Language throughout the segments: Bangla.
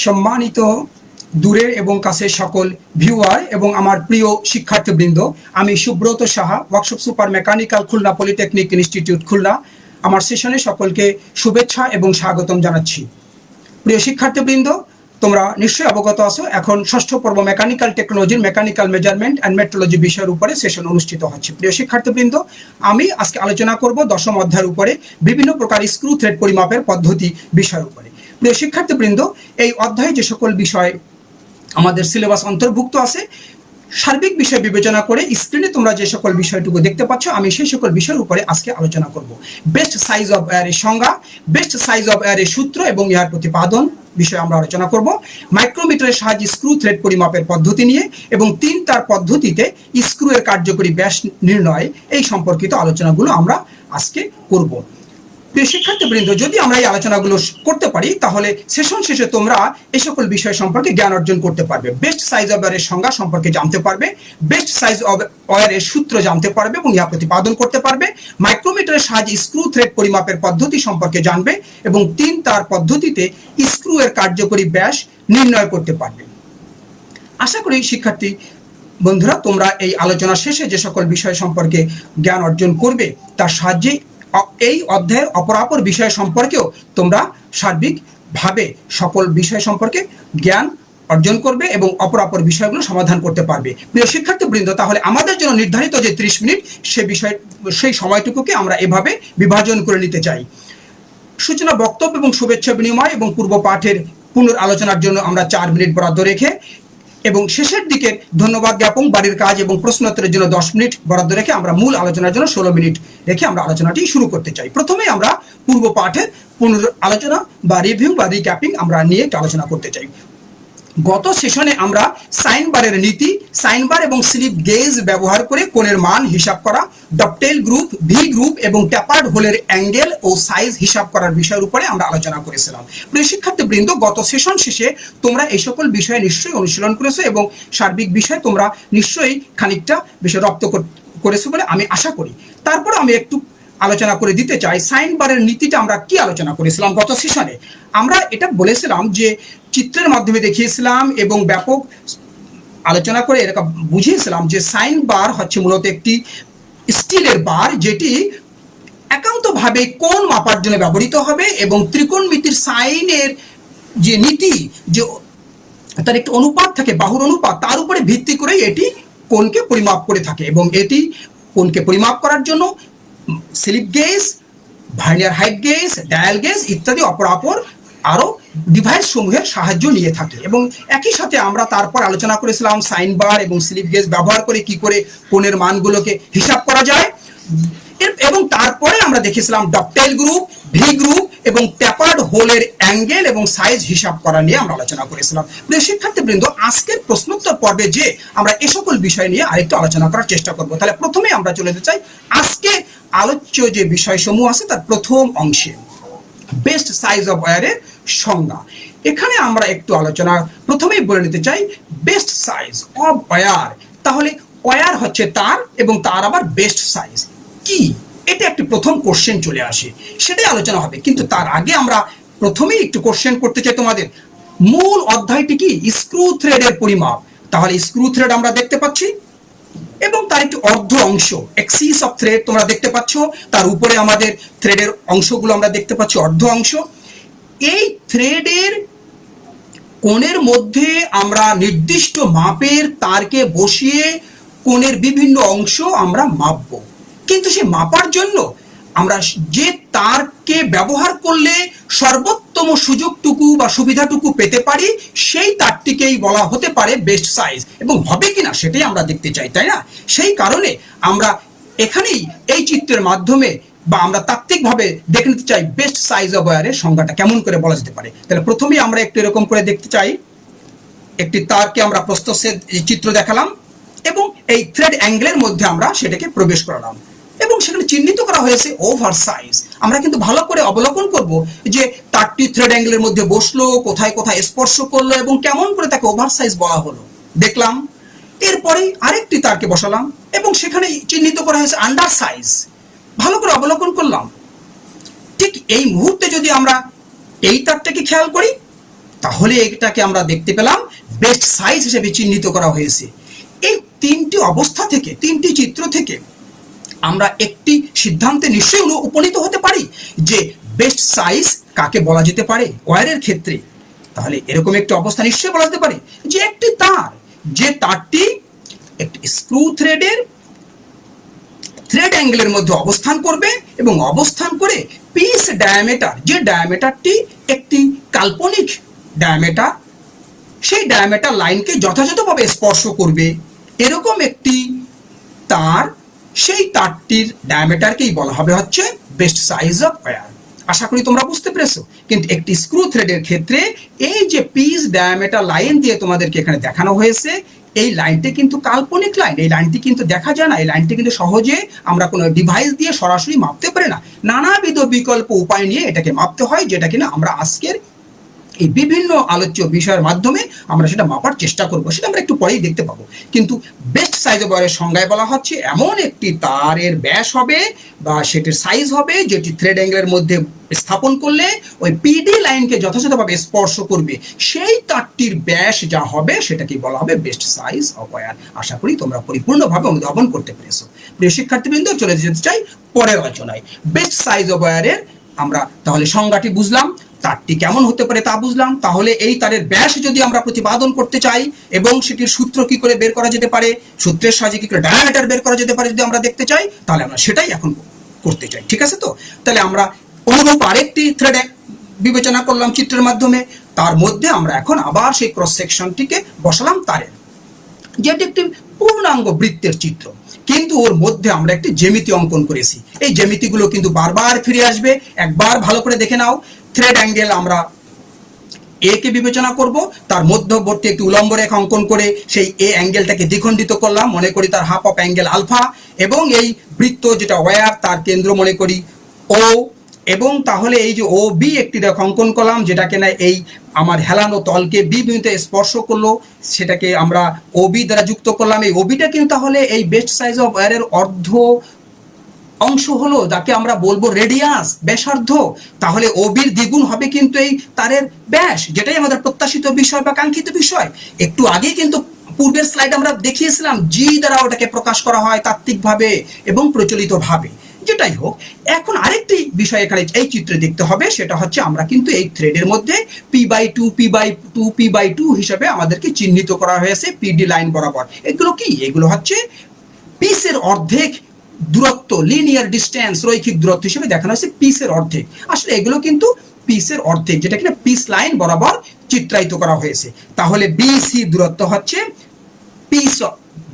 সম্মানিত দূরের এবং কাছের সকল ভিউয়ার এবং আমার প্রিয় শিক্ষার্থীবৃন্দ, আমি Subrata Saha workshop super mechanical Khulna polytechnic institute Khulna. আমার সেশনে সকলকে শুভেচ্ছা এবং স্বাগতম জানাচ্ছি। প্রিয় শিক্ষার্থীবৃন্দ, তোমরা নিশ্চয়ই অবগত আছো, এখন ষষ্ঠ পর্ব মেকানিক্যাল টেকনোলজির মেকানিক্যাল মেজারমেন্ট অ্যান্ড মেট্রোলজি বিষয়ের উপরে সেশন অনুষ্ঠিত হচ্ছে। প্রিয় শিক্ষার্থীবৃন্দ, আমি আজকে আলোচনা করব দশম অধ্যায়ের উপরে বিভিন্ন প্রকার স্ক্রু থ্রেড পরিমাপের পদ্ধতি বিষয়ের উপরে। প্রিয় শিক্ষার্থীবৃন্দ, এই অধ্যায়ে যে সকল বিষয় আমাদের সিলেবাস অন্তর্ভুক্ত আছে, সার্বিক বিষয় বিবেচনা করে স্ক্রিনে তোমরা যে সকল বিষয়টুকু দেখতে পাচ্ছ, আমি সেই সকল বিষয়ের উপরে আজকে আলোচনা করব। বেস্ট সাইজ অফ এয়ারের সংজ্ঞা বেস্ট সাইজ অফ এয়ারের সূত্র এবং ইহার প্রতিপাদন বিষয়ে আমরা আলোচনা করব। মাইক্রোমিটারের সাহায্যে স্ক্রু থ্রেড পরিমাপের পদ্ধতি নিয়ে এবং তিন তার পদ্ধতিতে স্ক্রু এর কার্যকরী ব্যাস নির্ণয়, এই সম্পর্কিত আলোচনাগুলো আমরা আজকে করব। শিক্ষার্থীবৃন্দ, যদি আমরা এই আলোচনাগুলো করতে পারি, তাহলে সেশন শেষে তোমরা এই সকল বিষয় সম্পর্কে জ্ঞান অর্জন করতে পারবে। বেস্ট সাইজ অফ ওয়ারের সংজ্ঞা সম্পর্কে জানতে পারবে বেস্ট সাইজ অফ ওয়ারের সূত্র জানতে পারবে এবং ইহা প্রতিপাদন করতে পারবে মাইক্রোমিটারের সাহায্যে স্ক্রু থ্রেড পরিমাপের পদ্ধতি সম্পর্কে জানবে এবং তিন তার পদ্ধতিতে স্ক্রু এর কার্যকরী ব্যাস নির্ণয় করতে পারবে। আশা করি শিক্ষার্থী বন্ধুরা, তোমরা এই আলোচনা শেষে যে সকল বিষয় সম্পর্কে জ্ঞান অর্জন করবে, তার সাহায্যে এই অধ্যায়ের অপরাপর বিষয় সম্পর্কেও তোমরা সার্বিকভাবে সকল বিষয় সম্পর্কে জ্ঞান অর্জন করবে এবং অপরাপর বিষয়গুলো সমাধান করতে পারবে। প্রিয় শিক্ষার্থীবৃন্দ, তাহলে আমাদের জন্য নির্ধারিত যে ত্রিশ মিনিট, সে বিষয় সেই সময়টুকুকে আমরা এভাবে বিভাজন করে নিতে চাই। সূচনা, বক্তব্য এবং শুভেচ্ছা বিনিময় এবং পূর্ব পাঠের পুনর আলোচনার জন্য আমরা চার মিনিট বরাদ্দ রেখে এবং শেষের দিকে ধন্যবাদ জ্ঞাপন, বাড়ির কাজ এবং প্রশ্নোত্তরের জন্য দশ মিনিট বরাদ্দ রেখে আমরা মূল আলোচনার জন্য ষোলো মিনিট রেখে আমরা আলোচনাটি শুরু করতে চাই। প্রথমে আমরা পূর্ব পাঠের পুনর আলোচনা বা রিভিউ বা রিক্যাপিং আমরা নিয়ে একটু আলোচনা করতে চাই। গত সেশনে আমরা সাইন বারের নীতি, সাইন বার এবং স্লিপ গেজ ব্যবহার করে কোণের মান হিসাব করা ডপটেল গ্রুপ, ভি গ্রুপ এবং ট্যাপার্ড হোলের অ্যাঙ্গেল ও সাইজ হিসাব করার বিষয়ের উপরে আমরা আলোচনা করেছিলাম। প্রিয় শিক্ষার্থীবৃন্দ, গত সেশন শেষে তোমরা এই সকল বিষয়ে নিশ্চয়ই অনুশীলন করেছ এবং সার্বিক বিষয়ে তোমরা নিশ্চয়ই খানিকটা বিষয় রপ্ত করেছ বলে আমি আশা করি। তারপর আমি একটু আলোচনা করে দিতে চাই, সাইন বারের নীতিটা আমরা কি আলোচনা করেছিলাম গত সেশনে? আমরা এটা বলেছিলাম যে চিত্রের মাধ্যমে দেখিয়েছিলাম এবং ব্যাপক আলোচনা করে এরকম বুঝিয়েছিলাম যে সাইন বার হচ্ছে মূলত একটি স্টিলের বার যেটি একান্তভাবে কোন মাপার জন্য ব্যবহৃত হবে এবং ত্রিকোণমিতির সাইনের যে নীতি, যে তার একটি অনুপাত থাকে, বাহুর অনুপাত, তার উপরে ভিত্তি করে এটি কোনকে পরিমাপ করে থাকে এবং এটি কোনকে পরিমাপ করার জন্য slip gauge, vernier height gauge, dial gauge ইত্যাদি অপরাপর আরও ডিভাইস সমূহের সাহায্য নিয়ে থাকে। এবং একই সাথে আমরা তারপর আলোচনা করেছিলাম সাইন বার এবং স্লিপ গেজ ব্যবহার করে কি করে কোণের মানগুলোকে হিসাব করা যায়। এবং তারপরে আমরা দেখেছিলাম ডকটেল গ্রুপ, ভি গ্রুপ এবং ট্যাপার্ড হোলের অ্যাঙ্গেল এবং সাইজ হিসাব করা নিয়ে আমরা আলোচনা করেছিলাম। প্রিয় শিক্ষার্থীবৃন্দ, আজকের প্রশ্নোত্তর পর্বে যে আমরা এ সকল বিষয় নিয়ে আরেকটু আলোচনা করার চেষ্টা করব। তাহলে প্রথমে আমরা চলে যেতে চাই আজকে আলোচ্য যে বিষয়সমূহ আছে তার প্রথম অংশে। বেস্ট সাইজ অফ ওয়ারের সংজ্ঞা। এখানে আমরা একটু আলোচনা প্রথমেই বলে নিতে চাই বেস্ট সাইজ অফ ওয়ার তাহলে ওয়ার হচ্ছে তার এবং তার আবার বেস্ট সাইজ কি? এটা একটি প্রথম কোশ্চেন চলে আসে। সেটাই আলোচনা হবে। কিন্তু তার আগে আমরা প্রথমেই একটু কোশ্চেন করতে চাই তোমাদের। মূল অধ্যায়টি কি? স্ক্রু থ্রেডের পরিমাপ। তাহলে স্ক্রু থ্রেড আমরা দেখতে পাচ্ছি। এবং তার একটি অর্ধ অংশ এক্সিস অফ থ্রেড তোমরা দেখতে পাচ্ছ। তার উপরে আমাদের থ্রেডের অংশগুলো আমরা দেখতে পাচ্ছি, অর্ধ অংশ। এই থ্রেডের কোণের মধ্যে আমরা নির্দিষ্ট মাপের তারকে বসিয়ে কোণের বিভিন্ন অংশ আমরা মাপবো। কিন্তু সে মাপার জন্য আমরা যে তারকে ব্যবহার করলে সর্বোত্তম সুযোগটুকু বা সুবিধাটুকু পেতে পারি, সেই তারটিকেই বলা হতে পারে বেস্ট সাইজ এবং হবে কিনা সেটাই আমরা দেখতে চাই, তাই না? সেই কারণে আমরা এখানেই এই চিত্রের মাধ্যমে বা আমরা তাত্ত্বিকভাবে দেখে নিতে চাই বেস্ট সাইজ অফ ওয়ারের সংজ্ঞাটা কেমন করে বলা যেতে পারে। তাহলে প্রথমেই আমরা একটু এরকম করে দেখতে চাই। একটি তারকে আমরা প্রস্তসের চিত্র দেখালাম এবং এই থ্রেড অ্যাঙ্গেলের মধ্যে আমরা সেটাকে প্রবেশ করালাম এবং সেখানে চিহ্নিত করা হয়েছে ওভার সাইজ আমরা কিন্তু ভালো করে অবলোকন করব যে তারটি থ্রেড অ্যাঙ্গেলের মধ্যে বসল, কোথায় কোথায় স্পর্শ করল এবং কেমন করে তাকে ওভার সাইজ বলা হলো। দেখলাম। এরপরেই আরেকটি তারকে বসালাম এবং সেখানে চিহ্নিত করা হয়েছে আন্ডার সাইজ ভালো করে অবলোকন করলাম। ঠিক এই মুহূর্তে যদি আমরা এই তারটাকে খেয়াল করি, তাহলে এটাকে আমরা দেখতে পেলাম বেস্ট সাইজ হিসেবে চিহ্নিত করা হয়েছে। এই তিনটি অবস্থা থেকে, তিনটি চিত্র থেকে আমরা একটি সিদ্ধান্তে নিশ্চয়ই উপনীত হতে পারি যে বেস্ট সাইজ কাকে বলা যেতে পারে ওয়ারের ক্ষেত্রে। তাহলে এরকম একটি অবস্থা নিশ্চয়ই বলা যেতে পারে যে একটি তার, যে তারটি একটি স্ক্রু থ্রেডের থ্রেড অ্যাঙ্গেলের মধ্যে অবস্থান করবে এবং অবস্থান করে পিস ডায়ামিটার যে ডায়ামিটারটি একটি কাল্পনিক ডায়ামিটার সেই ডায়ামিটার লাইনকে যথাযথভাবে স্পর্শ করবে। এরকম একটি তার, সেই তারটির ডায়ামিটারকেই বলা হবে হচ্ছে বেস্ট সাইজ অফ ওয়্যার আশা করি তোমরা বুঝতে পেরেছ। কিন্তু একটি স্ক্রু থ্রেডের ক্ষেত্রে এই যে পিস ডায়ামিটার লাইন দিয়ে তোমাদেরকে এখানে দেখানো হয়েছে এই লাইনটি কিন্তু কাল্পনিক লাইন এই লাইনটি কিন্তু দেখা যায় না। এই লাইনটি কিন্তু সহজে আমরা কোনো ডিভাইস দিয়ে সরাসরি মাপতে পারি না। নানাবিধ বিকল্প উপায় নিয়ে এটাকে মাপতে হয়, যেটা কিনা আমরা আজকের এই বিভিন্ন আলোচ্য বিষয়ের মাধ্যমে আমরা সেটা মাপার চেষ্টা করব, সেটা আমরা একটু পরেই দেখতে পাবো। কিন্তু বেস্ট সাইজ ওয়্যারের সংজ্ঞায় বলা হচ্ছে, এমন একটি তারের ব্যাস হবে বা সেটির সাইজ হবে যেটি থ্রেড অ্যাঙ্গেলের মধ্যে স্থাপন করলে ওই পিডি লাইনকে যথাযথভাবে স্পর্শ করবে। সেই তারটির ব্যাস যা হবে সেটাকে বলা হবে বেস্ট সাইজ অফ ওয়্যার আশা করি তোমরা পরিপূর্ণভাবে অনুধাবন করতে পেরেছ। প্রিয় শিক্ষার্থীবৃন্দ, চলে যেতে চাই পরের আলোচনায়। বেস্ট সাইজ অফ ওয়্যারের আমরা তাহলে সংজ্ঞাটি বুঝলাম। তারটি কেমন হতে পারে তা বুঝলাম। তাহলে এই তারের ব্যাস যদি আমরা প্রতিপাদন করতে চাই এবং সেটির সূত্র কি করে বের করা যেতে পারে, সূত্রের সাহায্যে কি করে ডায়ামিটার বের করা যেতে পারে যদি আমরা দেখতে চাই, তাহলে আমরা সেটাই এখন করতে চাই, ঠিক আছে তো? তাহলে আমরা অনুরূপ আরেকটি থ্রেড বিবেচনা করলাম চিত্রের মাধ্যমে। তার মধ্যে আমরা এখন আবার সেই ক্রস সেকশনটিকে বসালাম তারের। যেটি একটি পূর্ণাঙ্গ বৃত্তের চিত্র, কিন্তু ওর মধ্যে আমরা একটি জ্যামিতি অঙ্কন করেছি। এই জ্যামিতিগুলো কিন্তু বারবার ফিরে আসবে। একবার ভালো করে দেখে নাও। থ্রেড অ্যাঙ্গেল আমরা এ কে বিবেচনা করব, তার মধ্যবর্তী একটি উলম্ব রেখা অঙ্কন করে সেই এ অ্যাঙ্গেলটাকে দ্বিখণ্ডিত করলাম, মনে করি তার হাফ অফ অ্যাঙ্গেল আলফা এবং এই বৃত্ত যেটা ওয়ার তার কেন্দ্র মনে করি ও এবং তাহলে এই যে ও বি একটি রেখা অঙ্কন করলাম, যেটাকে না এই আমার হেলানো তলকে বি বিন্দুতে স্পর্শ করল, সেটাকে আমরা ওবি দ্বারা যুক্ত করলাম। এই ওবিটা কিন্তু তাহলে এই বেস্ট সাইজ অফ ওয়ারের অর্ধ অংশ হলো যাকে আমরা বলব রেডিয়াস ব্যাসার্ধ। তাহলে ওবির দ্বিগুণ হবে কিন্তু এই তারের ব্যাস, যেটাই আমাদের প্রত্যাশিত বিষয় বা কাঙ্ক্ষিত বিষয়। একটু আগে কিন্তু পূর্বের স্লাইড আমরা দেখিয়েছিলাম জি দ্বারা ওটাকে প্রকাশ করা হয় তাত্ত্বিকভাবে এবং প্রচলিতভাবে। যেটাই হোক, এখন আরেকটি বিষয় এখানে এই চিত্রে দেখতে হবে, সেটা হচ্ছে আমরা কিন্তু এই থ্রেডের মধ্যে P by two P by two P by two হিসাবে আমাদেরকে চিহ্নিত করা হয়েছে পিডি লাইন বরাবর। এগুলো কি? এগুলো হচ্ছে পিসের অর্ধেক দূরত্ব লিনিয়ার ডিস্টেন্স রৈখিক দূরত্ব হিসেবে দেখানো হয়েছে পিসের অর্ধেক। আসলে এগুলো কিন্তু পিসের অর্ধেক, যেটা কিনা পিস লাইন বরাবর চিত্রায়িত করা হয়েছে। তাহলে বিসি দূরত্ব হচ্ছে পিস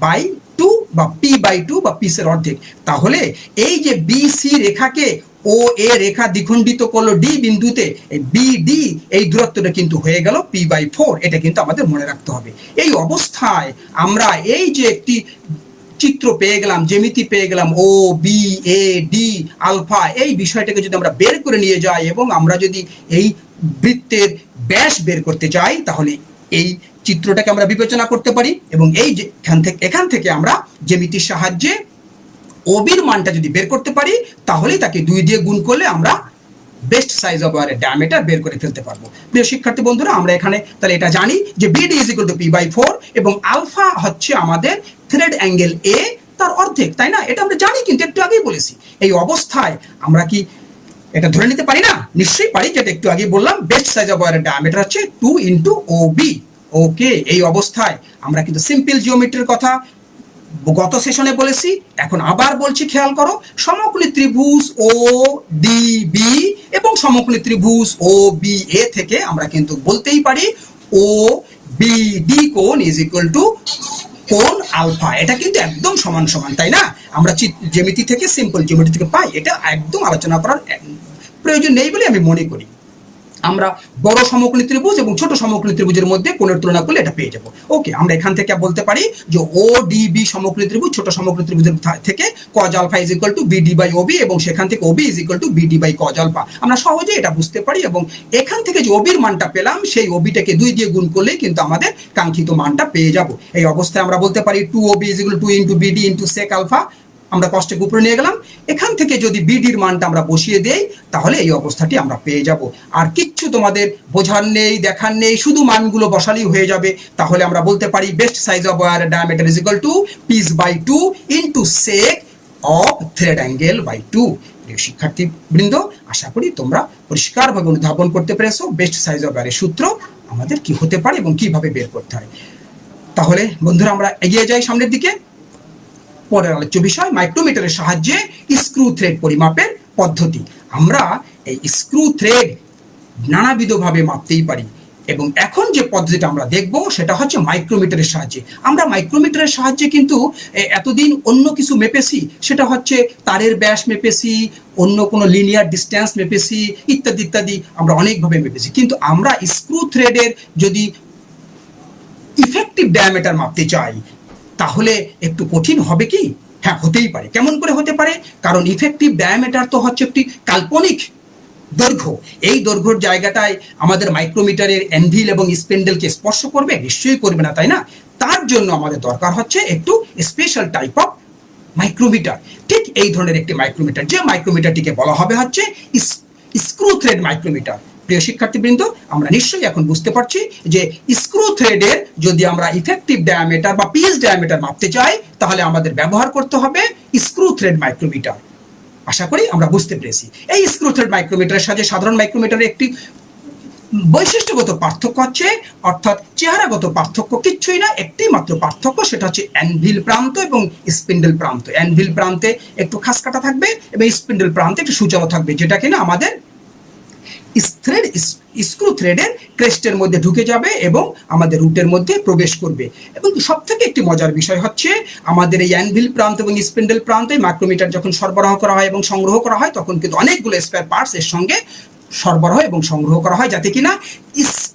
বাই টু বা পি বাই টু বা পিসের অর্ধেক। তাহলে এই যে বিসি রেখাকে ও এ রেখা দ্বিখণ্ডিত করল ডি বিন্দুতে, এই বিডি এই দূরত্বটা কিন্তু হয়ে গেল পি বাই ফোর এটা কিন্তু আমাদের মনে রাখতে হবে। এই অবস্থায় আমরা এই যে একটি চিত্র পেয়ে গেলাম, জ্যামিতি পেয়ে গেলাম O B A D alpha, এই বিষয়টাকে যদি আমরা বের করে নিয়ে যাই এবং আমরা যদি এই বৃত্তের ব্যাস বের করতে চাই, তাহলে এই চিত্রটাকে আমরা বিবেচনা করতে পারি এবং এই এখান থেকে এখান থেকে আমরা জ্যামিতির সাহায্যে ওবির মানটা যদি বের করতে পারি, তাহলেই তাকে দুই দিয়ে গুণ করলে আমরা বেস্ট সাইজ অফ ওয়ারের ডায়ামিটার বের করে ফেলতে পারব। প্রিয় শিক্ষার্থী বন্ধুরা, আমরা এখানে তাহলে এটা জানি যে BD is equal to P by four এবং আলফা হচ্ছে আমাদের থ্রেড অ্যাঙ্গেল এ তার অর্ধেক, তাই না? এটা আমরা জানি কিন্তু একটু আগেই বলেছি। এই অবস্থায় আমরা কি এটা ধরে নিতে পারি না? নিশ্চয়ই পারি, যেটা একটু আগে বললাম বেস্ট সাইজ অফ ওয়ারের ডায়ামিটার হচ্ছে two into O B okay এই অবস্থায় আমরা কিন্তু সিম্পল জিওমেট্রির কথা গত সেশনে বলেছি, এখন আবার বলছি, খেয়াল করো, সমকোণী ত্রিভুজ ও ডি বি এবং সমকোণী ত্রিভুজ ও বি এ থেকে আমরা কিন্তু বলতেই পারি ও বি ডি কোণ ইজ ইকুয়াল টু কোণ আলফা? এটা কিন্তু একদম সমান সমান, তাই না? আমরা জ্যামিতি থেকে সিম্পল জ্যামিতি থেকে পাই, এটা একদম আলোচনা করার প্রয়োজন নেই বলে আমি মনে করি। আমরা বড় সমকোণী ত্রিভুজ এবং ছোট সমকোণী ত্রিভুজের মধ্যে কোণের তুলনা করলে এটা পেয়ে যাব। ওকে আমরা এখান থেকে বলতে পারি যে ও ডি বি সমকোণী ত্রিভুজ, ছোট সমকোণী ত্রিভুজের থেকে cos alpha is equal to BD by OB এবং সেখান থেকে OB is equal to BD by cos alpha আমরা সহজে এটা বুঝতে পারি এবং এখান থেকে যে ওবির মানটা পেলাম, সেই ওবিটাকে দুই দিয়ে গুণ করলেই কিন্তু আমাদের কাঙ্ক্ষিত মানটা পেয়ে যাব। এই অবস্থায় আমরা বলতে পারি two OB is equal to into BD into sec alpha আমরা কষ্টেক উপরে নিয়ে গেলাম। এখান থেকে যদি বিডির মানটা আমরা বসিয়ে দেই, তাহলে এই অবস্থাটি আমরা পেয়ে যাব। আর কিচ্ছু তোমাদের বোঝার নেই, দেখার নেই, শুধু মানগুলো বসালেই হয়ে যাবে। তাহলে আমরা বলতে পারি best size of wire diameter is equal to P's by two into sec of thread angle by two শিক্ষার্থী বৃন্দ আশা করি তোমরা পরিষ্কারভাবে অনুধাবন করতে পেরেছ। বেস্ট সাইজ অফ ওয়ারের সূত্র আমাদের কি হতে পারে এবং কীভাবে বের করতে হয়। তাহলে বন্ধুরা আমরা এগিয়ে যাই সামনের দিকে। পরের আলোচ্য বিষয় মাইক্রোমিটারের সাহায্যে স্ক্রু থ্রেড পরিমাপের পদ্ধতি। আমরা এই স্ক্রু থ্রেড নানাবিধভাবে মাপতেই পারি এবং এখন যে পদ্ধতিটা আমরা দেখব সেটা হচ্ছে মাইক্রোমিটারের সাহায্যে। আমরা মাইক্রোমিটারের সাহায্যে কিন্তু এতদিন অন্য কিছু মেপেছি। সেটা হচ্ছে তারের ব্যাস মেপেছি, অন্য কোনো লিনিয়ার ডিস্ট্যান্স মেপেছি, ইত্যাদি ইত্যাদি আমরা অনেকভাবে মেপেছি। কিন্তু আমরা স্ক্রু থ্রেডের যদি ইফেক্টিভ ডায়ামিটার মাপতে চাই তাহলে একটু কঠিন হবে কি? হ্যাঁ হতেই পারে। কেমন করে হতে পারে? কারণ ইফেক্টিভ ডায়ামিটার তো হচ্ছে একটি কাল্পনিক দৈর্ঘ্য। এই দৈর্ঘ্যর জায়গাটায় আমাদের মাইক্রোমিটারের অ্যানভিল এবং স্পেন্ডেলকে স্পর্শ করবে? নিশ্চয়ই করবে না, তাই না? তার জন্য আমাদের দরকার হচ্ছে একটু স্পেশাল টাইপ অফ মাইক্রোমিটার ঠিক এই ধরনের একটি মাইক্রোমিটার যে মাইক্রোমিটারটিকে বলা হবে হচ্ছে স্ক্রু থ্রেড মাইক্রোমিটার প্রিয় শিক্ষার্থীবৃন্দ, আমরা নিশ্চয়ই এখন বুঝতে পারছি যে স্ক্রু থ্রেডের যদি আমরা ইফেক্টিভ ডায়ামিটার বা পিএস ডায়ামিটার মাপতে চাই, তাহলে আমাদের ব্যবহার করতে হবে স্ক্রু থ্রেড মাইক্রোমিটার আশা করি আমরা বুঝতে পেরেছি। এই স্ক্রু থ্রেড মাইক্রোমিটারের সাথে সাধারণ মাইক্রোমিটারের একটি বৈশিষ্ট্যগত পার্থক্য হচ্ছে, অর্থাৎ চেহারাগত পার্থক্য কিচ্ছুই না, একটি মাত্র পার্থক্য, সেটা হচ্ছে অ্যানভিল প্রান্ত এবং স্পিন্ডেল প্রান্ত। অ্যানভিল প্রান্তে একটু খাস কাটা থাকবে এবং স্পিন্ডেল প্রান্তে একটু সূচালো থাকবে, যেটা কিনা আমাদের থ্রেড স্ক্রু থ্রেডের ক্রেস্টের মধ্যে ঢুকে যাবে এবং আমাদের রুটের মধ্যে প্রবেশ করবে। এবং সব থেকে একটি মজার বিষয় হচ্ছে, আমাদের এই অ্যানভিল প্রান্ত এবং স্পেন্ডেল প্রান্তে মাইক্রোমিটার যখন সরবরাহ করা হয় এবং সংগ্রহ করা হয়, তখন কিন্তু অনেকগুলো স্পেয়ার পার্টস এর সঙ্গে সরবরাহ এবং সংগ্রহ করা হয়, যাতে কিনা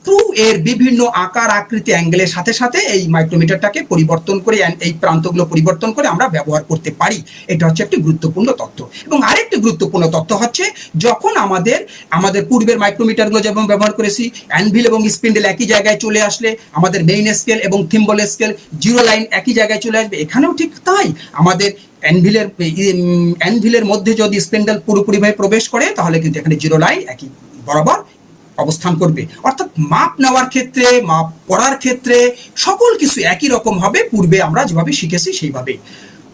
স্ক্রু এর বিভিন্ন আকার, আকৃতি অ্যাঙ্গেলের সাথে সাথে এই মাইক্রোমিটারটাকে পরিবর্তন করে এই প্রান্তগুলো পরিবর্তন করে আমরা ব্যবহার করতে পারি। এটা হচ্ছে একটি গুরুত্বপূর্ণ তথ্য এবং আরেকটি গুরুত্বপূর্ণ তথ্য হচ্ছে, যখন আমাদের আমাদের পূর্বের মাইক্রোমিটারগুলো যেমন ব্যবহার করেছি অ্যানভিল এবং স্পিন্ডেল একই জায়গায় চলে আসলে, আমাদের মেইন স্কেল এবং থিম্বল স্কেল জিরো লাইন একই জায়গায় চলে আসবে, এখানেও ঠিক তাই। আমাদের অ্যানভিলের অ্যানভিলের মধ্যে যদি স্পেন্ডেল পুরোপুরিভাবে প্রবেশ করে, তাহলে কিন্তু এখানে জিরো লাইন একই বরাবর অবস্থান করবে। অর্থাৎ মাপ নেওয়ার ক্ষেত্রে, মাপ পড়ার ক্ষেত্রে সকল কিছু একই রকম হবে। পূর্বে আমরা যেভাবে শিখেছি সেইভাবে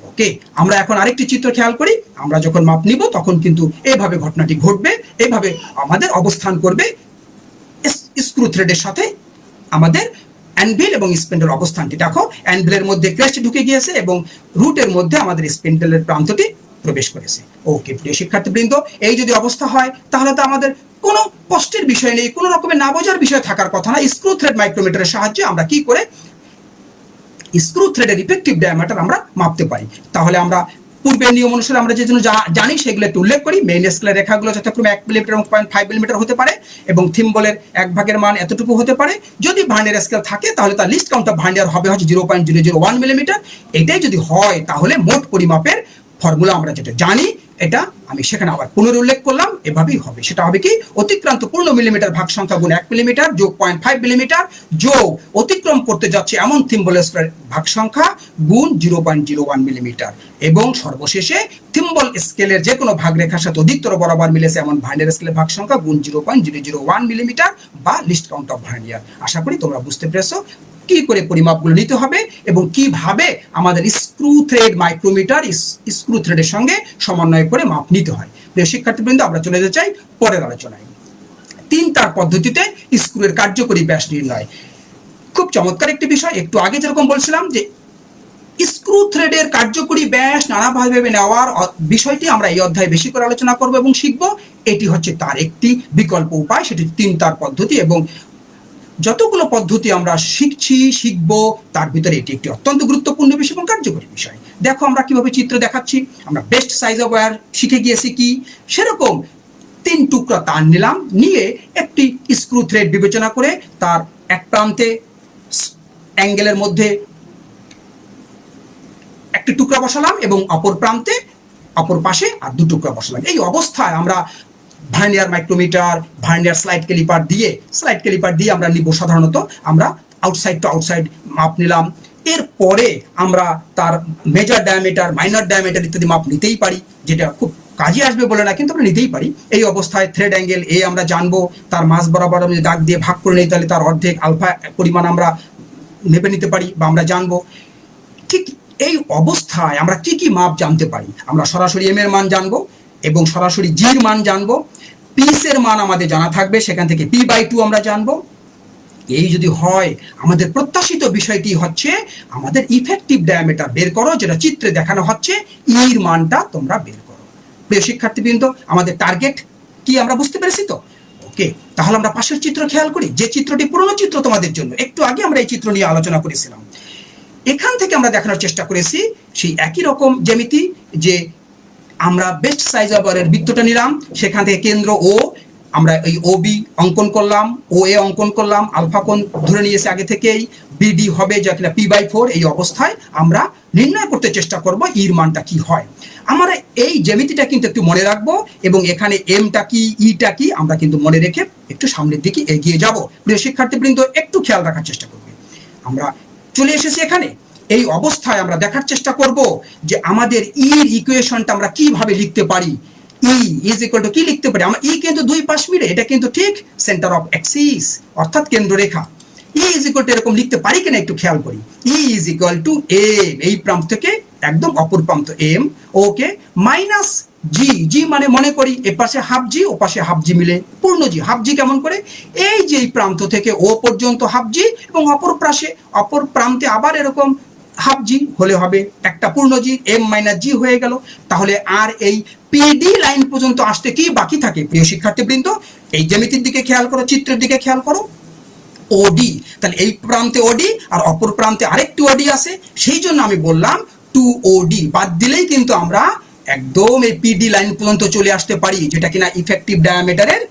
ওকে, আমরা এখন আরেকটি চিত্র খেয়াল করি। আমরা যখন মাপ নিব, তখন কিন্তু এইভাবে ঘটনাটি ঘটবে। এইভাবে আমাদের অবস্থান করবে। স্ক্রু থ্রেডের সাথে আমাদের অ্যানভিল এবং স্পেন্ডেল অবস্থানটি। দেখো, অ্যানভিলের মধ্যে ক্রেস্ট ঢুকে গিয়েছে এবং রুটের মধ্যে আমাদের স্পেন্ডেলের প্রান্তটি প্রবেশ করেছে। ওকে, প্রিয় শিক্ষার্থীবৃন্দ, এই যদি অবস্থা হয়, তাহলে তো আমাদের কোনো কষ্টের বিষয় নেই, কোনো রকমের না বোঝার বিষয় থাকার কথা না। স্ক্রু থ্রেড মাইক্রোমিটারের সাহায্যে আমরা কি করে স্ক্রু থ্রেডের ইফেক্টিভ ডায়ামিটার আমরা মাপতে পারি। তাহলে আমরা পূর্বের নিয়ম অনুসারে আমরা যে জন্য জানি সেগুলো একটু উল্লেখ করি। মেইন স্কেলের রেখাগুলো যথাক্রমে এক মিলিমিটার এবং পয়েন্ট ফাইভ মিলিমিটার হতে পারে এবং থিম্বলের এক ভাগের মান এতটুকু হতে পারে। যদি ভার্নিয়ার স্কেল থাকে, তাহলে তার লিস্ট কাউন্ট অফ ভার্নিয়ার হবে হচ্ছে zero point zero zero one millimetre এটাই যদি হয়, তাহলে মোট পরিমাপের ফর্মুলা আমরা যেটা জানি এটা আমি সেখানে আবার পুনরুল্লেখ করলাম, এভাবেই হবে। সেটা হবে কি? অতিক্রান্ত পূর্ণ মিলিমিটার ভাগ সংখ্যা গুণ এক মিলিমিটার যোগ পয়েন্ট ফাইভ মিলিমিটার যোগ অতিক্রম করতে যাচ্ছে এমন থিম্বল স্কোয়ার ভাগ সংখ্যা গুণ zero point zero one millimetre এবং সর্বশেষে থিম্বল স্কেলের যে কোনো ভাগ রেখার সাথে অধিকতর বরাবর মিলেছে এমন ভার্নিয়ার স্কেলের ভাগ সংখ্যা গুণ zero point zero zero one millimetre বা লিস্ট কাউন্ট অফ ভার্নিয়ার আশা করি তোমরা বুঝতে পেরেছ। কি করে পরিমাপগুলো নিতে হবে এবং কীভাবে আমাদের স্ক্রু থ্রেড মাইক্রোমিটার স্ক্রু থ্রেডের সঙ্গে সমন্বয় করে মাপ নিতে হয়। প্রিয় শিক্ষার্থীবৃন্দ, আমরা চলে যেতে চাই পরের আলোচনায়। তিন তার পদ্ধতিতে স্ক্রুয়ের কার্যকরী ব্যাস নির্ণয়। খুব চমৎকার একটি বিষয়, একটু আগে যেরকম বলছিলাম যে স্ক্রু থ্রেডের কার্যকরী ব্যাস নানাভাবে নেওয়ার বিষয়টি আমরা এই অধ্যায়ে বেশি করে আলোচনা করব এবং শিখব। এটি হচ্ছে তার একটি বিকল্প উপায়, সেটি তিন তার পদ্ধতি এবং যতগুলো পদ্ধতি আমরা শিখছি, শিখব, তার ভিতরে এটি একটি অত্যন্ত গুরুত্বপূর্ণ বিষয় এবং কার্যকরী বিষয়। দেখো আমরা কীভাবে চিত্র দেখাচ্ছি, আমরা বেস্ট সাইজ অফ ওয়্যার শিখে গিয়েছি কি? সেরকম তিন টুকরা তার নিলাম, নিয়ে একটি স্ক্রু থ্রেড বিবেচনা করে তার এক প্রান্তে অ্যাঙ্গেলের মধ্যে একটি টুকরা বসালাম এবং অপর প্রান্তে অপর পাশে আর দু টুকরা বসালাম। এই অবস্থায় আমরা vernier micrometer, vernier slide calliper দিয়ে, স্লাইড ক্যালিপার দিয়ে আমরা নিব সাধারণত, আমরা আউটসাইড টু আউটসাইড মাপ নিলাম। এরপরে আমরা তার মেজর ডায়ামিটার মাইনর ডায়ামিটার ইত্যাদি মাপ নিতেই পারি, যেটা খুব কাজে আসবে বলে না, কিন্তু আমরা নিতেই পারি। এই অবস্থায় থ্রেড অ্যাঙ্গেল এ আমরা জানব, তার মাস বরাবর আমি দাগ দিয়ে ভাগ করে নিই, তাহলে তার অর্ধেক আলফা পরিমাণ আমরা মেপে নিতে পারি বা আমরা জানব। ঠিক এই অবস্থায় আমরা কি কি মাপ জানতে পারি? আমরা সরাসরি এম এর মান জানব এবং সরাসরি জির মান জানব। পিসের মান আমাদের জানা থাকবে, সেখান থেকে পি বাই টু আমরা জানব। এই যদি হয়, আমাদের প্রত্যাশিত বিষয়টি হচ্ছে, আমাদের ইফেক্টিভ ডায়ামিটার বের করো, যেটা চিত্রে দেখানো হচ্ছে ইর মানটা তোমরা বের করো। প্রিয় শিক্ষার্থীবৃন্দ, আমাদের টার্গেট কি আমরা বুঝতে পেরেছি তো? ওকে তাহলে আমরা পাশের চিত্র খেয়াল করি। যে চিত্রটি পুরনো চিত্র তোমাদের জন্য, একটু আগে আমরা এই চিত্র নিয়ে আলোচনা করেছিলাম। এখান থেকে আমরা দেখানোর চেষ্টা করেছি, সেই একই রকম জ্যামিতি যে আমরা বেস্ট সাইজ অফারের বৃত্তটা নিলাম, সেখান থেকে কেন্দ্র ও আমরা এই ও বি অঙ্কন করলাম ও এ অঙ্কন করলাম, আলফা কোণ ধরে নিয়েছে আগে থেকেই বিডি হবে যা কিনা পি বাই ফোর এই অবস্থায় আমরা নির্ণয় করতে চেষ্টা করব ইর মানটা কি হয়। আমরা এই জ্যামিতিটা কিন্তু একটু মনে রাখব এবং এখানে এমটা কি ইটা কি, আমরা কিন্তু মনে রেখে একটু সামনের দিকে এগিয়ে যাব। প্রিয় শিক্ষার্থীবৃন্দ, একটু খেয়াল রাখার চেষ্টা করবে। আমরা চলে এসেছি এখানে। এই অবস্থায় আমরা দেখার চেষ্টা করব যে আমাদের ইর ইকুয়েশনটা আমরা কীভাবে লিখতে পারি। ই ইজ ইকুয়াল টু কি লিখতে পারি? আমরা ই কিন্তু দুই পাশ মিলে, এটা কিন্তু ঠিক সেন্টার অফ অ্যাক্সিস অর্থাৎ কেন্দ্ররেখা। ই ইজ ইকুয়াল টু এরকম লিখতে পারি কিনা একটু খেয়াল করি। E is equal to M এই প্রান্ত থেকে একদম অপর প্রান্ত এম ওকে মাইনাস জি জি মানে মনে করি এ পাশে হাফ জি ও পাশে হাফ জি মিলে, পূর্ণ জি হাফ জি কেমন করে? এই যে প্রান্ত থেকে ও পর্যন্ত হাফ জি এবং অপর পাশে, অপর প্রান্তে আবার এরকম হাফ জি হলে হবে একটা পূর্ণ জি এম মাইনাস জি হয়ে গেল। তাহলে আর এই পিডি লাইন পর্যন্ত আসতে কি বাকি থাকে? প্রিয় শিক্ষার্থীবৃন্দ, এই জ্যামিতির দিকে খেয়াল করো, চিত্রের দিকে খেয়াল করো। ওডি তাহলে এই প্রান্তে ওডি আর অপর প্রান্তে আরেকটি ওডি আছে। সেই জন্য আমি বললাম টু ওডি বাদ দিলেই কিন্তু আমরা একদম এই পিডি লাইন পর্যন্ত চলে আসতে পারি, যেটা কিনা ইফেক্টিভ ডায়ামিটারের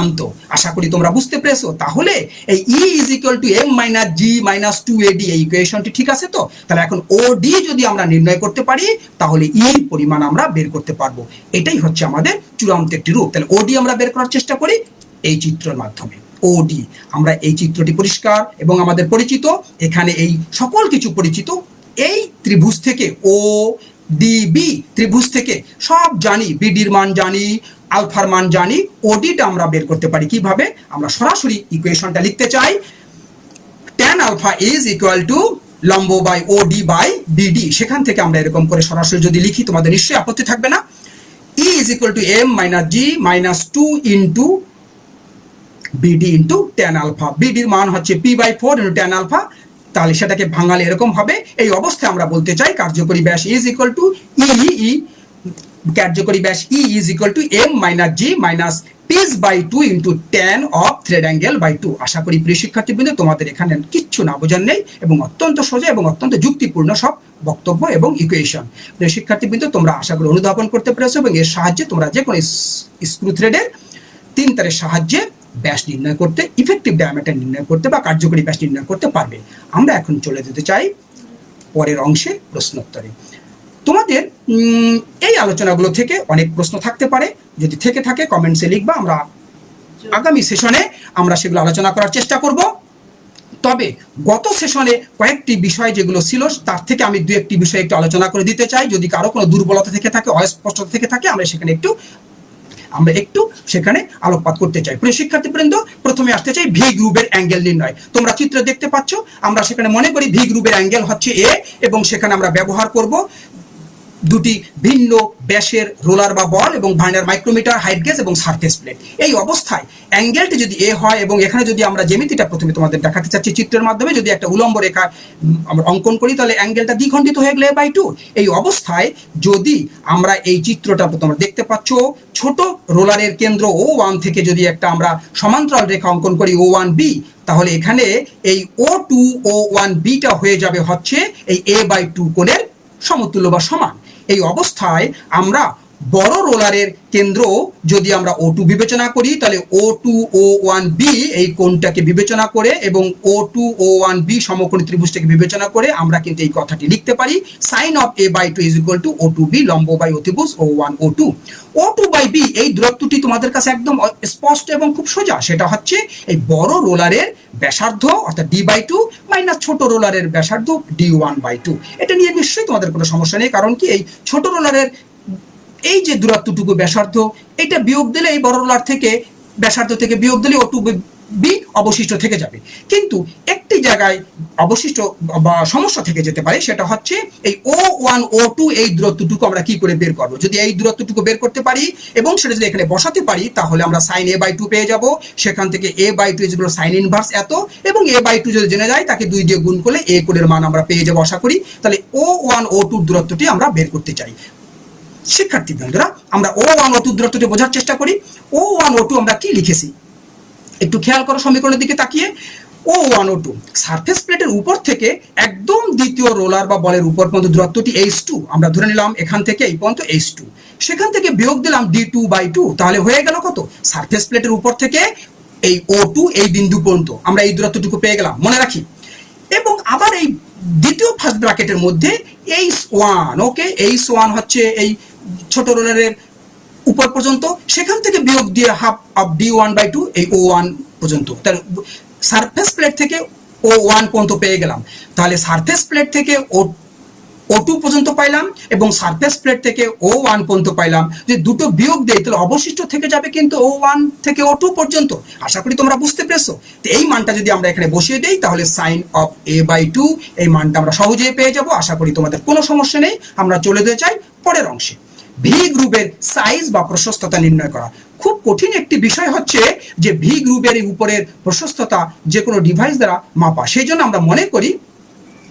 প্রান্ত আশা করি তোমরা বুঝতে পেরেছ। তাহলে এই E is equal to M minus G minus two AD এই ইকুয়েশনটি ঠিক আছে তো? তাহলে এখন ও ডি যদি আমরা নির্ণয় করতে পারি, তাহলে ই পরিমাণ আমরা বের করতে পারব। এটাই হচ্ছে আমাদের চূড়ান্ত একটি রূপ। তাহলে ওডি আমরা বের করার চেষ্টা করি এই চিত্রের মাধ্যমে। ওডি আমরা এই চিত্রটি পরিষ্কার এবং আমাদের পরিচিত। এখানে এই সকল কিছু পরিচিত। এই ত্রিভুজ থেকে ও ডিবি ত্রিভুজ থেকে সব জানি বিডির মান জানি আলফার মান জানি ওডিটা আমরা বের করতে পারি কীভাবে? আমরা সরাসরি ইকুয়েশনটা লিখতে চাই। Tan alpha is equal to লম্ব by O D by BD সেখান থেকে আমরা এরকম করে সরাসরি যদি লিখি, তোমাদের নিশ্চয়ই আপত্তি থাকবে না। E is equal to M minus G minus two into BD into tan alpha বিডির মান হচ্ছে P by four into tan alpha তাহলে সেটাকে ভাঙালে এরকম হবে। এই অবস্থায় আমরা বলতে চাই, কার্যকরী ব্যাস ইজ ইকুয়াল টু ই কার্যকরী ব্যাস E is equal to M minus G minus P's by two into tan of thread angle by two আশা করি প্রিয় শিক্ষার্থীবৃন্দ, তোমাদের এখানে কিচ্ছু না বোঝার নেই এবং অত্যন্ত সোজা এবং অত্যন্ত যুক্তিপূর্ণ সব বক্তব্য এবং ইকুয়েশন প্রিয় শিক্ষার্থীবৃন্দ, তোমরা আশা করি অনুধাবন করতে পেরেছ এবং এর সাহায্যে তোমরা যে কোনো স্ক্রু থ্রেডের তিন তারের সাহায্যে ব্যাস নির্ণয় করতে ইফেক্টিভ ডায়ামিটার নির্ণয় করতে বা কার্যকরী ব্যাস নির্ণয় করতে পারবে। আমরা এখন চলে যেতে চাই পরের অংশে প্রশ্নোত্তরে। তোমাদের এই আলোচনাগুলো থেকে অনেক প্রশ্ন থাকতে পারে। যদি থেকে থাকে কমেন্টসে লিখবা, আমরা আগামী সেশনে আমরা সেগুলো আলোচনা করার চেষ্টা করব। তবে গত সেশনে কয়েকটি বিষয় যেগুলো ছিল, তার থেকে আমি দু একটি বিষয় একটু আলোচনা করে দিতে চাই। যদি কারও কোনো দুর্বলতা থেকে থাকে, অস্পষ্টতা থেকে থাকে, আমরা সেখানে একটু, আমরা একটু সেখানে আলোকপাত করতে চাই। প্রিয় শিক্ষার্থীবৃন্দ, প্রথমে আসতে চাই ভি গ্রুপের অ্যাঙ্গেল নির্ণয়। তোমরা চিত্র দেখতে পাচ্ছ, আমরা সেখানে মনে করি ভি গ্রুপের অ্যাঙ্গেল হচ্ছে এ এবং সেখানে আমরা ব্যবহার করব। দুটি ভিন্ন ব্যাসের রোলার বা বল এবং ভাইনার মাইক্রোমিটার, হাইট গেজ এবং সারফেস প্লেট। এই অবস্থায় অ্যাঙ্গেলটি যদি এ হয় এবং এখানে যদি আমরা জ্যামিতিটা প্রথমে তোমাদের দেখাতে চাচ্ছি চিত্রের মাধ্যমে, যদি একটা উলম্ব রেখা আমরা অঙ্কন করি, তাহলে অ্যাঙ্গেলটা দ্বিখণ্ডিত হয়ে গেলে বাই টু এই অবস্থায় যদি আমরা এই চিত্রটা তোমরা দেখতে পাচ্ছ, ছোট রোলারের কেন্দ্র ও ওয়ান থেকে যদি একটা আমরা সমান্তরাল রেখা অঙ্কন করি ও ওয়ান বি তাহলে এখানে এই O two O one beta হয়ে যাবে হচ্ছে এই এ বাই টু কোণের সমতুল্য বা সমান। এই অবস্থায় আমরা বড় রোলারের কেন্দ্র যদি আমরা ও টু বিবেচনা করি, তাহলে O two O one B এই কোণটাকে বিবেচনা করে এবং O two O one B সমকোণী ত্রিভুজটাকে বিবেচনা করে আমরা কিন্তু এই কথাটি লিখতে পারি। Sine of A by two is equal to O two B লম্ব বাই অতিভুজ O one O two O two by B এই দূরত্বটি তোমাদের কাছে একদম স্পষ্ট এবং খুব সোজা। সেটা হচ্ছে এই বড় রোলারের ব্যাসার্ধ, অর্থাৎ ডি বাই টু মাইনাস ছোট রোলারের ব্যাসার্ধ ডি ওয়ান বাই টু এটা নিয়ে নিশ্চয়ই তোমাদের কোনো সমস্যা নেই, কারণ কি এই ছোট রোলারের এই যে দূরত্বটুকু ব্যাসার্ধ, এটা বিয়োগ দিলে এই বড় রোলার থেকে ব্যাসার্ধ থেকে বিয়োগ দিলে ও টু বি অবশিষ্ট থেকে যাবে। কিন্তু একটি জায়গায় অবশিষ্ট বা সমস্যা থেকে যেতে পারে, সেটা হচ্ছে এই ও ওয়ান ও টু এই দূরত্বটুকু আমরা কি করে বের করব? যদি এই দূরত্বটুকু বের করতে পারি এবং সেটা যদি এখানে বসাতে পারি, তাহলে আমরা সাইন এ বাই টু পেয়ে যাব। সেখান থেকে এ বাই টু যেগুলো সাইন ইনভার্স এত, এবং এ বাই টু যদি জেনে যায়, তাকে দুই দিয়ে গুণ করলে এ কোণের মান আমরা পেয়ে যাব, আশা করি। তাহলে ও ওয়ান ও টুর দূরত্বটি আমরা বের করতে চাই। শিক্ষার্থী বন্ধুরা, আমরা ও ওয়ান, ও টু দূরত্বটি বোঝার চেষ্টা করি। ও ওয়ান, ও টু আমরা কি লিখেছি? একটু খেয়াল করো সমীকরণের দিকে তাকিয়ে। O one, O two surface প্লেটের উপর থেকে একদম দ্বিতীয় রোলার বা বলের উপর পর্যন্ত দূরত্বটি এইচ টু আমরা ধরে নিলাম এখান থেকে এই পর্যন্ত এইচ টু সেখান থেকে বিয়োগ দিলাম ডি টু বাই টু তাহলে হয়ে গেল কত? সারফেস প্লেটের উপর থেকে এই ও টু এই বিন্দু পর্যন্ত, আমরা এই দূরত্বটুকু পেয়ে গেলাম, মনে রাখি। এবং আবার এই দ্বিতীয় ফার্স্ট ব্র্যাকেটের মধ্যে H one okay H one হচ্ছে এই ছোট রোলারের উপর পর্যন্ত, সেখান থেকে বিয়োগ দিয়ে half of D one by two এই ও ওয়ান পর্যন্ত। তাহলে সারফেস প্লেট থেকে ও ওয়ান পর্যন্ত পেয়ে গেলাম। তাহলে সারফেস প্লেট থেকে ও ও টু পর্যন্ত পাইলাম এবং সারফেস প্লেট থেকে ও ওয়ান পর্যন্ত পাইলাম। যে দুটো বিয়োগ দেয় তাহলে অবশিষ্ট থেকে যাবে কিন্তু ও ওয়ান থেকে ও টু পর্যন্ত। আশা করি তোমরা বুঝতে পেরেছ। তো এই মানটা যদি আমরা এখানে বসিয়ে দেই, তাহলে sine of A by two এই মানটা আমরা সহজেই পেয়ে যাব। আশা করি তোমাদের কোনো সমস্যা নেই। আমরা চলে যেতে চাই পরের অংশে। ভি গ্রুপের সাইজ বা প্রশস্ততা নির্ণয় করা। খুব কঠিন একটি বিষয় হচ্ছে যে ভি গ্রুপের উপরের প্রশস্ততা যে কোনো ডিভাইস দ্বারা মাপা। সেই জন্য আমরা মনে করি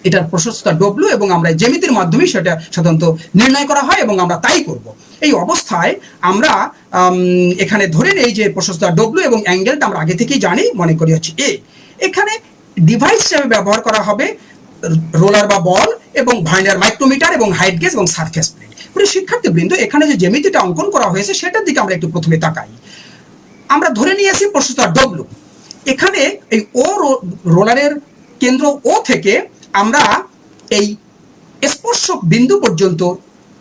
এটার প্রশস্ততা ডব্লু এবং আমরা জ্যামিতির মাধ্যমে সেটা সাধারণত নির্ণয় করা হয় এবং আমরা তাই করব। এই অবস্থায় আমরা এখানে ধরে নেই যে প্রশস্ততা ডব্লু এবং অ্যাঙ্গেলটা আমরা আগে থেকেই জানি, মনে করি হচ্ছে এ এখানে ডিভাইস হিসেবে ব্যবহার করা হবে, রোলার বা বল এবং ভাইনার মাইক্রোমিটার এবং হাইট গেজ এবং সারফেস প্রিয় শিক্ষার্থীবৃন্দ, এখানে যে জ্যামিতিটা অঙ্কন করা হয়েছে, সেটার দিকে আমরা একটু প্রথমে তাকাই। আমরা ধরে নিয়ে নিয়েছি প্রশস্ততা ডব্লু এখানে এই ও রোলারের কেন্দ্র ও থেকে আমরা এই স্পর্শক বিন্দু পর্যন্ত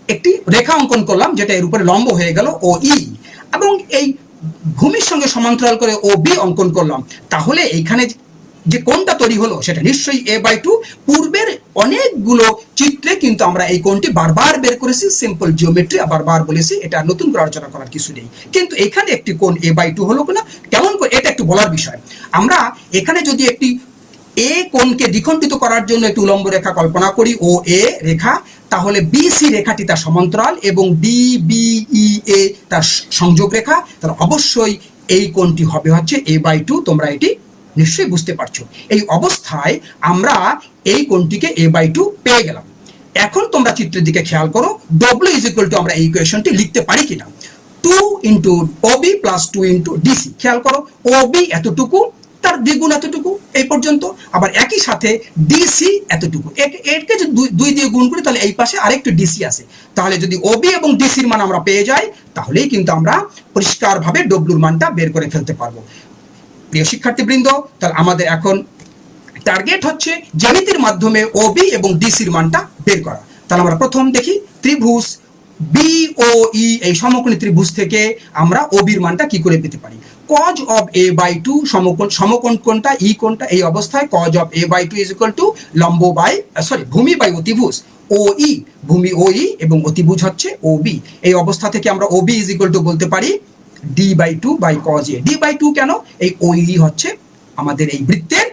একটি রেখা অঙ্কন করলাম, যেটা এর উপরে লম্ব হয়ে গেল ও ই এবং এই ভূমির সঙ্গে সমান্তরাল করে ও বি অঙ্কন করলাম। তাহলে এইখানে যে কোনটা তৈরি হলো সেটা নিশ্চয়ই এ বাই টু পূর্বের অনেকগুলো চিত্রে কিন্তু আমরা এই কোনটি বারবার বের করেছি সিম্পল জিওমেট্রি বারবার বলেছি, এটা নতুন করে আলোচনা করার কিছু নেই। কিন্তু এখানে একটি কোন এ বাই টু হলো কিনা, কেমন করে এটা একটু বলার বিষয়। আমরা এখানে যদি একটি এ কোণকে দ্বিখণ্ডিত করার জন্য একটি উলম্ব রেখা কল্পনা করি, ও এ রেখা, তাহলে বিসি রেখাটি তার সমান্তরাল এবং ডি বি ই এ তার সংযোগ রেখা, তাহলে অবশ্যই এই কোণটি হবে হচ্ছে এ বাই টু তোমরা এটি নিশ্চয়ই বুঝতে পারছ। এই অবস্থায় আমরা এই কোণটিকে এ বাই টু পেয়ে গেলাম। এখন তোমরা চিত্রের দিকে খেয়াল করো ডব্লিউ ইজ ইকুয়াল টু আমরা এই ইকুয়েশনটি লিখতে পারি কিনা। Two into OB plus two into DC খেয়াল করো ওবি এতটুকু, তার দ্বিগুণ এতটুকু, এই পর্যন্ত। আবার একই সাথে ডিসি এতটুকু। এরকে যদি দুই দিয়ে গুণ করি, তাহলে এই পাশে আরেকটু ডিসি আছে। তাহলে যদি ওবি এবং ডিসির মান আমরা পেয়ে যাই, তাহলেই কিন্তু আমরা পরিষ্কারভাবে ডব্লুর মানটা বের করে ফেলতে পারব। প্রিয় শিক্ষার্থীবৃন্দ, তাহলে আমাদের এখন টার্গেট হচ্ছে জ্যামিতির মাধ্যমে ওবি এবং ডিসির মানটা বের করা। তাহলে আমরা প্রথম দেখি ত্রিভুজ বিওই এই সমকোণী ত্রিভুজ থেকে আমরা ওবির মানটা কি করে পেতে পারি? Cos of A by two সমকোণ সমকোণ কোনটা ই কোনটা এই অবস্থায় cos of A by two is equal to লম্ব বাই সরি ভূমি বাই অতিভুজ ও ই ভূমি ও ই এবং অতিভুজ হচ্ছে ও বি এই অবস্থা থেকে আমরা O B is equal to বলতে পারি D by two by cos A D by two কেন? এই ও ই হচ্ছে আমাদের এই বৃত্তের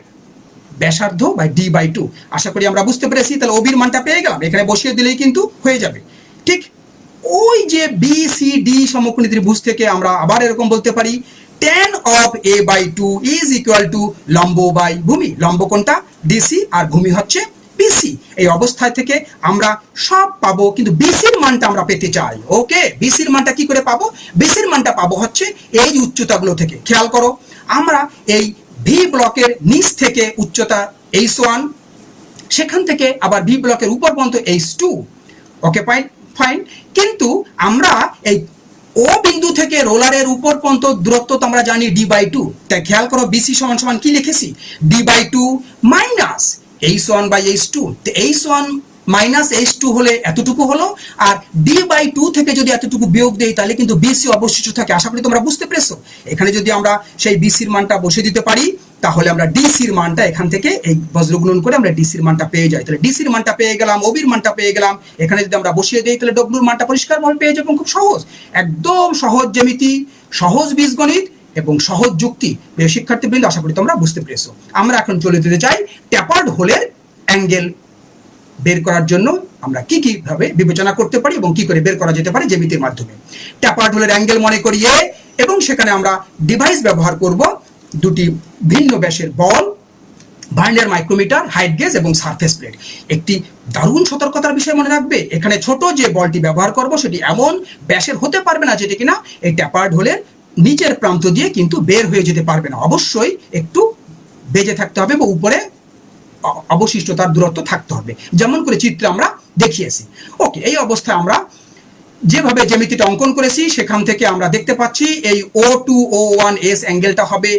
ব্যাসার্ধ বাই ডি বাই টু আশা করি আমরা বুঝতে পেরেছি, তাহলে ওবির মানটা পেয়ে গেলাম। এখানে বসিয়ে দিলেই কিন্তু হয়ে যাবে। ঠিক? ওই যে বি সি ডি সমকোণী ত্রিভুজ থেকে আমরা আবার এরকম বলতে পারি tan of A by two is equal to লম্ব বাই ভূমি। লম্ব কোনটা? ডিসি আর ভূমি হচ্ছে বিসি এই অবস্থায় থেকে আমরা সব পাবো, কিন্তু বিসির মানটা আমরা পেতে চাই ওকে বিসির মানটা কি করে পাবো? বিসির মানটা পাবো হচ্ছে এই উচ্চতাগুলো থেকে, খেয়াল করো, আমরা এই ভি ব্লকের নিচ থেকে উচ্চতা এইচ ওয়ান সেখান থেকে আবার ভি ব্লকের উপর পর্যন্ত এইচ টু ওকে পাই ফাইন কিন্তু আমরা এই ও বিন্দু থেকে রোলারের উপর পর্যন্ত দূরত্ব তো আমরা জানি ডি বাই টু তাই খেয়াল করো বিসি সমান সমান কি লিখেছি? D by two minus H one by H two তো H one minus H two হলে এতটুকু হলো, আর ডি বাই টু থেকে যদি এতটুকু বিয়োগ দেই, তাহলে কিন্তু বিসি অবশিষ্ট থাকে। আশা করি তোমরা বুঝতে পেরেছ? এখানে যদি আমরা সেই বিসির মানটা বসিয়ে দিতে পারি, তাহলে আমরা ডিসির মানটা এখান থেকে এই বজ্রগুণন করে আমরা ডিসির মানটা পেয়ে যাই। তাহলে ডিসির মানটা পেয়ে গেলাম ওবির মানটা পেয়ে গেলাম। এখানে যদি আমরা বসিয়ে দিই, তাহলে ডব্লুর মানটা পরিষ্কারভাবে পেয়ে যাব, খুব সহজ। একদম সহজ জ্যামিতি, সহজ বীজগণিত। এবং সহজ যুক্তি শিক্ষার্থীবৃন্দ, আশা করি তোমরা বুঝতে পেরেছ। আমরা এখন চলে যেতে চাই ট্যাপার্ড হোলের অ্যাঙ্গেল বের করার জন্য। আমরা কি কি ভাবে বিবেচনা করতে পারি এবং কি করে বের করা যেতে পারে জ্যামিতির মাধ্যমে। ট্যাপার্ড হোলের অ্যাঙ্গেল মনে করিয়ে এবং সেখানে আমরা ডিভাইস ব্যবহার করব দুটি ভিন্ন ব্যাসের ball vernier micrometer, height gauge এবং সারফেস প্লেট। একটি দারুণ সতর্কতার বিষয় মনে রাখবে, এখানে ছোট যে বলটি ব্যবহার করব সেটি এমন ব্যাসের হতে পারবে না যেটি কিনা এই ট্যাপার্ড হোলের নিচের প্রান্ত দিয়ে কিন্তু বের হয়ে যেতে পারবে না। অবশ্যই একটু বেজে থাকতে হবে বা উপরে অবশিষ্টতার দূরত্ব থাকতে হবে। যেমন করে চিত্রে আমরা দেখিয়েছি। ওকে, এই অবস্থায় আমরা যেভাবে জ্যামিতিটা অঙ্কন করেছি, সেখান থেকে আমরা দেখতে পাচ্ছি এই O two O one S অ্যাঙ্গেলটা হবে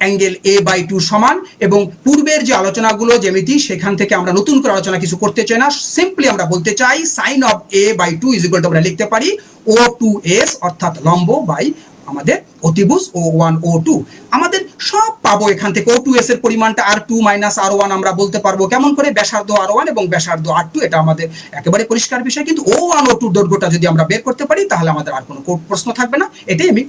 অ্যাঙ্গেল এ বাই টু সমান এবং পূর্বের যে আলোচনাগুলো জ্যামিতি, সেখান থেকে আমরা নতুন করে আলোচনা কিছু করতে চাই না। সিম্পলি আমরা বলতে চাই sine of A by two is আমরা লিখতে পারি ও টু এস অর্থাৎ লম্ব বাই আমাদের অতিভুজ ও ওয়ান ও টু আমাদের সব পাবো এখান থেকে। ও টু এস এর পরিমাণটা R two minus R one আমরা বলতে পারব। কেমন করে? ব্যাসার্ধ আর ওয়ান এবং ব্যাসার্ধ আর টু এটা আমাদের একেবারে পরিষ্কার বিষয়। কিন্তু ও ওয়ান ও টু দৈর্ঘ্যটা যদি আমরা বের করতে পারি, তাহলে আমাদের আর কোনো প্রশ্ন থাকবে না। এটাই আমি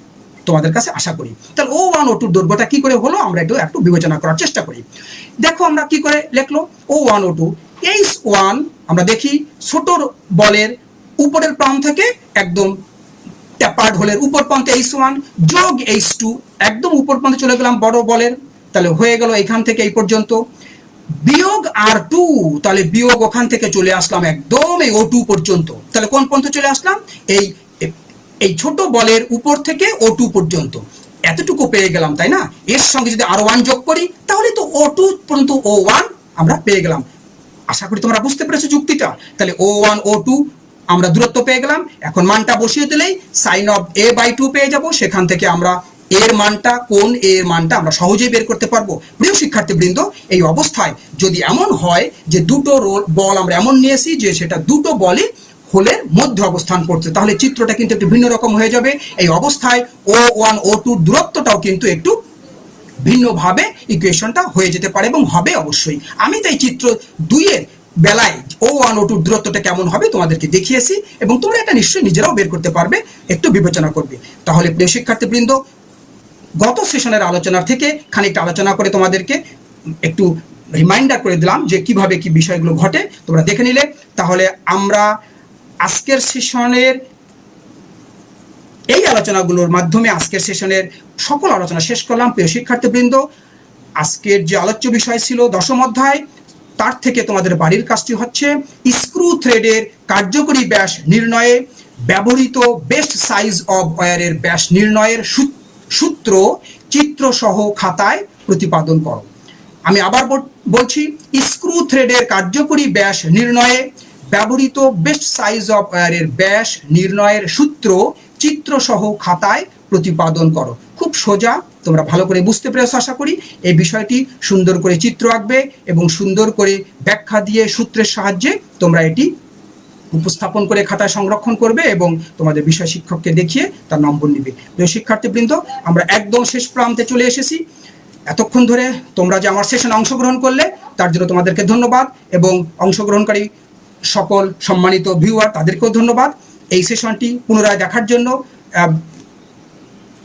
তোমাদের কাছে আশা করি। তাহলে ও ওয়ান ও টুর দৈর্ঘ্যটা কি করে হলো? আমরা একটু একটু বিবেচনা করার চেষ্টা করি। দেখো আমরা কি করে লিখলো? O one O two H one আমরা দেখি ছোট বলের উপরের প্রান্ত থেকে একদম ট্যাপার্ড হোলের উপর প্রান্তে এইচ ওয়ান, যোগ এইচ টু, একদম উপর প্রান্তে চলে গেলাম বড় বলের। তাহলে হয়ে গেল এখান থেকে এই পর্যন্ত। বিয়োগ আর টু, তাহলে বিয়োগ ওখান থেকে চলে আসলাম একদম এই ও টু পর্যন্ত। তাহলে কোন পর্যন্ত চলে আসলাম? এই এই ছোট বলের উপর থেকে ও টু পর্যন্ত। এতটুকু পেয়ে গেলাম, তাই না? এর সঙ্গে যদি আর ওয়ান যোগ করি, তাহলে তো ও টু পর্যন্ত ও ওয়ান আমরা পেয়ে গেলাম। আশা করি তোমরা বুঝতে পেরেছ যুক্তিটা। তাহলে ও ওয়ান ও টু আমরা দূরত্ব পেয়ে গেলাম। এখন মানটা বসিয়ে দিলেই sine of A by two পেয়ে যাব। সেখান থেকে আমরা এর মানটা, কোন এর মানটা আমরা সহজেই বের করতে পারব। প্রিয় শিক্ষার্থীবৃন্দ, এই অবস্থায় যদি এমন হয় যে দুটো রোল, বল আমরা এমন নিয়েছি যে সেটা দুটো বলই হোলের মধ্যে অবস্থান করছে, তাহলে চিত্রটা কিন্তু একটু ভিন্ন রকম হয়ে যাবে। এই অবস্থায় ও ওয়ান ও টুর দূরত্বটাও কিন্তু একটু ভিন্নভাবে ইকুয়েশনটা হয়ে যেতে পারে এবং হবে অবশ্যই। আমি তাই চিত্র দুইয়ের বেলায় ও ওয়ান ও টুর দূরত্বটা কেমন হবে তোমাদেরকে দেখিয়েছি এবং তোমরা এটা নিশ্চয়ই নিজেরাও বের করতে পারবে, একটু বিবেচনা করবে। তাহলে প্রিয় শিক্ষার্থীবৃন্দ, গত সেশনের আলোচনার থেকে খানিকটা আলোচনা করে তোমাদেরকে একটু রিমাইন্ডার করে দিলাম যে কীভাবে কি বিষয়গুলো ঘটে, তোমরা দেখে নিলে। তাহলে আমরা আজকের সেশনের এই আলোচনাগুলোর মাধ্যমে আজকের সেশনের সকল আলোচনা শেষ করলাম। প্রিয় শিক্ষার্থীবৃন্দ, আজকের যে আলোচ্য বিষয় ছিল দশম অধ্যায় তার থেকে তোমাদের বাড়ির কাজটি হচ্ছে স্ক্রু থ্রেডের কার্যকরী ব্যাস নির্ণয়ে ব্যবহৃত বেস্ট সাইজ অফ ওয়ারের ব্যাস নির্ণয়ের সূত্র চিত্রসহ খাতায় প্রতিপাদন করো। আমি আবার বল- বলছি স্ক্রু থ্রেডের কার্যকরী ব্যাস নির্ণয়ে ব্যবহৃত বেস্ট সাইজ অফ ওয়ারের ব্যাস নির্ণয়ের সূত্র চিত্রসহ খাতায় প্রতিপাদন করো। খুব সোজা, তোমরা ভালো করে বুঝতে পেরেছ আশা করি। এই বিষয়টি সুন্দর করে চিত্র আঁকবে এবং সুন্দর করে ব্যাখ্যা দিয়ে সূত্রের সাহায্যে তোমরা এটি উপস্থাপন করে খাতায় সংরক্ষণ করবে এবং তোমাদের বিষয় শিক্ষককে দেখিয়ে তার নম্বর নিবে। প্রিয় শিক্ষার্থীবৃন্দ, আমরা একদম শেষ প্রান্তে চলে এসেছি। এতক্ষণ ধরে তোমরা যে আমার সেশনে অংশগ্রহণ করলে, তার জন্য তোমাদেরকে ধন্যবাদ এবং অংশগ্রহণকারী সকল সম্মানিত ভিউয়ার, তাদেরকেও ধন্যবাদ। এই সেশনটি পুনরায় দেখার জন্য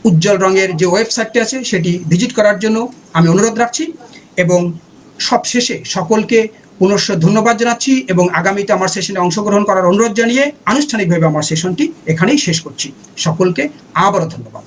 উজ্জ্বল রঙের যে ওয়েবসাইটটি আছে সেটি ভিজিট করার জন্য আমি অনুরোধ রাখছি এবং সবশেষে সকলকে পুনশ্চ ধন্যবাদ জানাচ্ছি এবং আগামীতে আমার সেশনে অংশগ্রহণ করার অনুরোধ জানিয়ে আনুষ্ঠানিকভাবে আমার সেশনটি এখানেই শেষ করছি। সকলকে আবারও ধন্যবাদ।